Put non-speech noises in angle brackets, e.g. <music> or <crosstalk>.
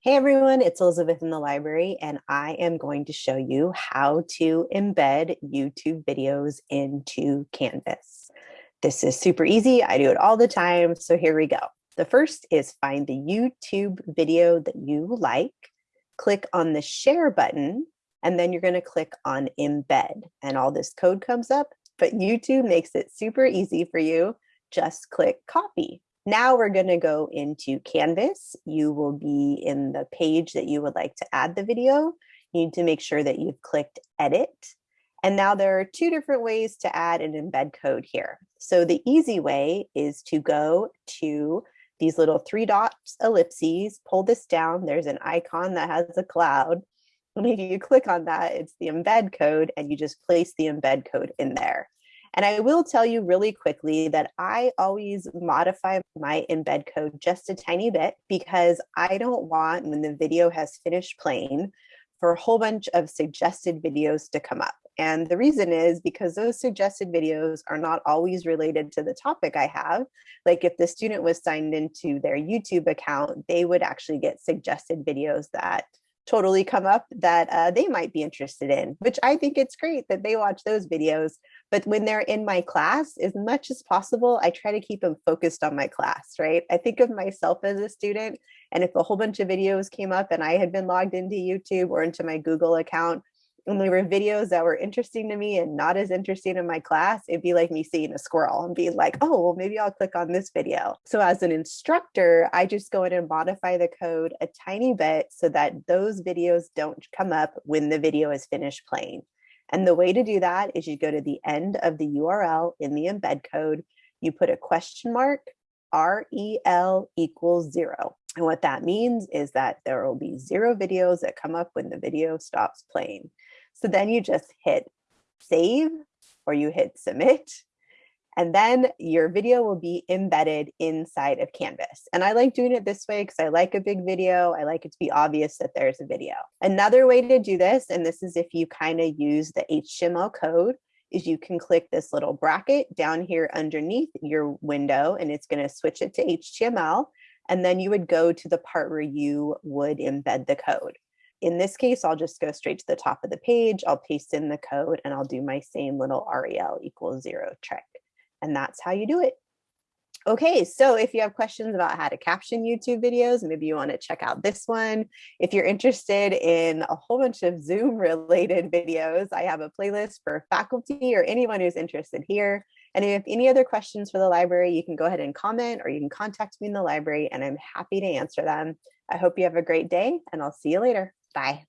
Hey everyone, it's Elizabeth in the library and I am going to show you how to embed YouTube videos into Canvas. This is super easy, I do it all the time, so here we go. The first is find the YouTube video that you like, click on the share button, and then you're gonna click on embed and all this code comes up, but YouTube makes it super easy for you. Just click copy. Now we're going to go into Canvas. You will be in the page that you would like to add the video. You need to make sure that you've clicked edit. And now there are two different ways to add an embed code here. So the easy way is to go to these little three dots ellipses, pull this down. There's an icon that has a cloud. And if you click on that, it's the embed code and you just place the embed code in there. And I will tell you really quickly that I always modify my embed code just a tiny bit because I don't want when the video has finished playing for a whole bunch of suggested videos to come up. And the reason is because those suggested videos are not always related to the topic I have. Like if the student was signed into their YouTube account, they would actually get suggested videos that totally come up that uh, they might be interested in, which I think it's great that they watch those videos. But when they're in my class, as much as possible, I try to keep them focused on my class, right? I think of myself as a student, and if a whole bunch of videos came up and I had been logged into YouTube or into my Google account, and there were videos that were interesting to me and not as interesting in my class, it'd be like me seeing a squirrel and being like, oh, well, maybe I'll click on this video. So as an instructor, I just go in and modify the code a tiny bit so that those videos don't come up when the video is finished playing. And the way to do that is you go to the end of the URL in the embed code, you put a question mark, REL equals zero. And what that means is that there will be zero videos that come up when the video stops playing. So then you just hit save or you hit submit and then your video will be embedded inside of Canvas. And I like doing it this way because I like a big video. I like it to be obvious that there's a video. Another way to do this, and this is if you kind of use the HTML code, is you can click this little bracket down here underneath your window and it's going to switch it to HTML. And then you would go to the part where you would embed the code. In this case, I'll just go straight to the top of the page. I'll paste in the code and I'll do my same little REL equals zero trick. And that's how you do it. Okay, so if you have questions about how to caption YouTube videos, maybe you want to check out this one. If you're interested in a whole bunch of Zoom <laughs> related videos, I have a playlist for faculty or anyone who's interested here. And if any other questions for the library, you can go ahead and comment or you can contact me in the library and I'm happy to answer them. I hope you have a great day and I'll see you later. Bye.